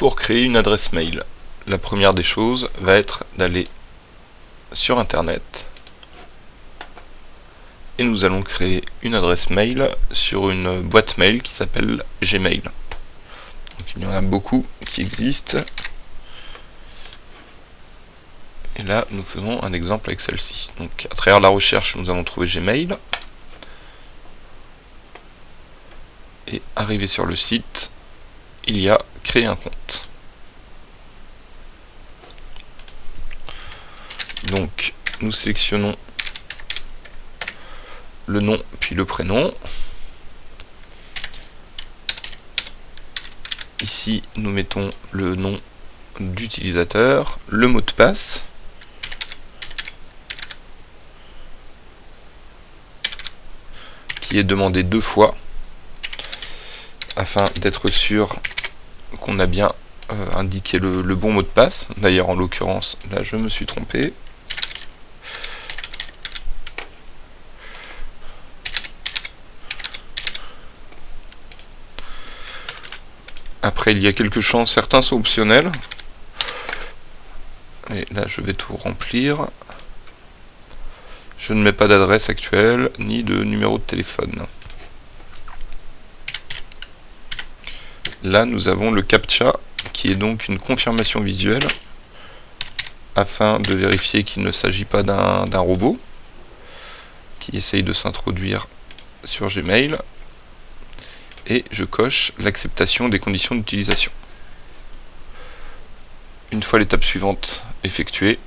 pour créer une adresse mail. La première des choses va être d'aller sur internet et nous allons créer une adresse mail sur une boîte mail qui s'appelle Gmail. il y en a beaucoup qui existent. Et là, nous faisons un exemple avec celle-ci. Donc, à travers la recherche, nous allons trouver Gmail. Et arrivé sur le site, il y a créer un compte. Donc, nous sélectionnons le nom puis le prénom. Ici, nous mettons le nom d'utilisateur, le mot de passe. qui est demandé deux fois afin d'être sûr qu'on a bien euh, indiqué le, le bon mot de passe. D'ailleurs, en l'occurrence, là, je me suis trompé. Après, il y a quelques champs, certains sont optionnels. Et là, je vais tout remplir. Je ne mets pas d'adresse actuelle, ni de numéro de téléphone. Là, nous avons le CAPTCHA, qui est donc une confirmation visuelle, afin de vérifier qu'il ne s'agit pas d'un robot, qui essaye de s'introduire sur Gmail et je coche l'acceptation des conditions d'utilisation. Une fois l'étape suivante effectuée,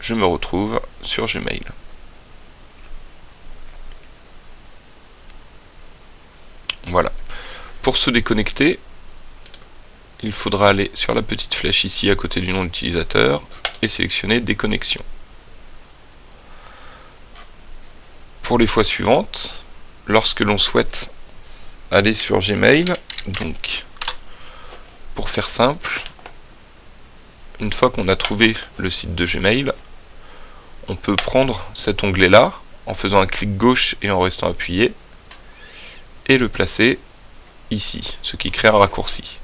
je me retrouve sur Gmail. Voilà. Pour se déconnecter, il faudra aller sur la petite flèche ici à côté du nom d'utilisateur et sélectionner déconnexion. Pour les fois suivantes, lorsque l'on souhaite aller sur Gmail, donc pour faire simple, une fois qu'on a trouvé le site de Gmail, on peut prendre cet onglet là en faisant un clic gauche et en restant appuyé et le placer ici, ce qui crée un raccourci.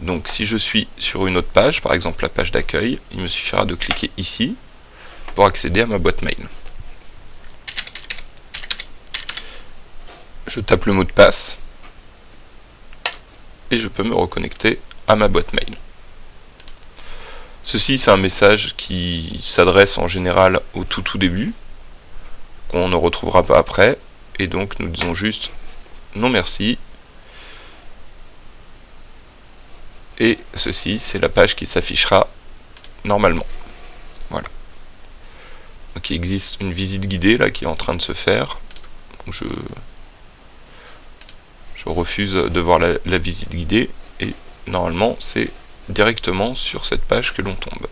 Donc si je suis sur une autre page, par exemple la page d'accueil, il me suffira de cliquer ici pour accéder à ma boîte mail. je tape le mot de passe et je peux me reconnecter à ma boîte mail. Ceci c'est un message qui s'adresse en général au tout tout début, qu'on ne retrouvera pas après, et donc nous disons juste non merci, et ceci c'est la page qui s'affichera normalement. Voilà. Donc il existe une visite guidée là qui est en train de se faire. je je refuse de voir la, visite guidée et normalement c'est directement sur cette page que l'on tombe.